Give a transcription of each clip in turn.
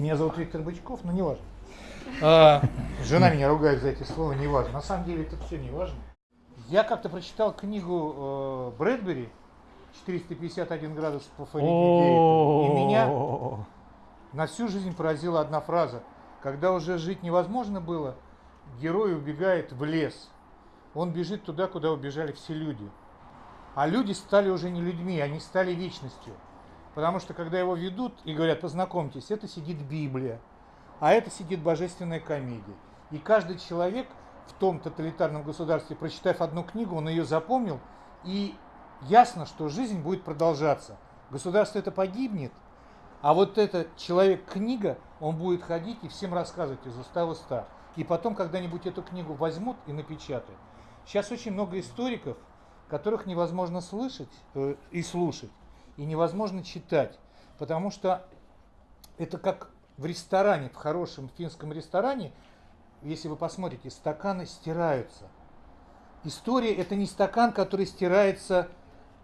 Меня зовут Виктор Бычков, но не важно. А, жена меня ругает за эти слова, не важно. На самом деле это все не важно. Я как-то прочитал книгу э, Брэдбери «451 градус по Фаренгейту», и меня на всю жизнь поразила одна фраза. Когда уже жить невозможно было, герой убегает в лес. Он бежит туда, куда убежали все люди. А люди стали уже не людьми, они стали вечностью. Потому что когда его ведут и говорят, познакомьтесь, это сидит Библия, а это сидит божественная комедия. И каждый человек в том тоталитарном государстве, прочитав одну книгу, он ее запомнил, и ясно, что жизнь будет продолжаться. Государство это погибнет, а вот этот человек-книга, он будет ходить и всем рассказывать из уста в уста. И потом когда-нибудь эту книгу возьмут и напечатают. Сейчас очень много историков, которых невозможно слышать э, и слушать, и невозможно читать, потому что это как в ресторане, в хорошем финском ресторане, если вы посмотрите, стаканы стираются. История это не стакан, который стирается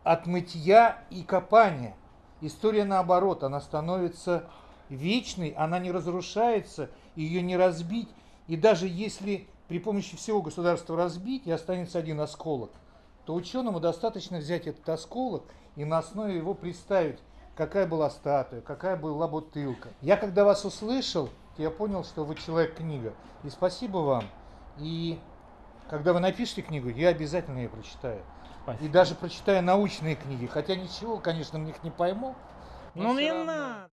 от мытья и копания. История наоборот, она становится вечной, она не разрушается, ее не разбить. И даже если при помощи всего государства разбить и останется один осколок, то ученому достаточно взять этот осколок и на основе его представить, какая была статуя, какая была бутылка. Я когда вас услышал, я понял, что вы человек-книга. И спасибо вам. И когда вы напишете книгу, я обязательно ее прочитаю. Спасибо. И даже прочитаю научные книги, хотя ничего, конечно, в них не пойму. Ну не надо.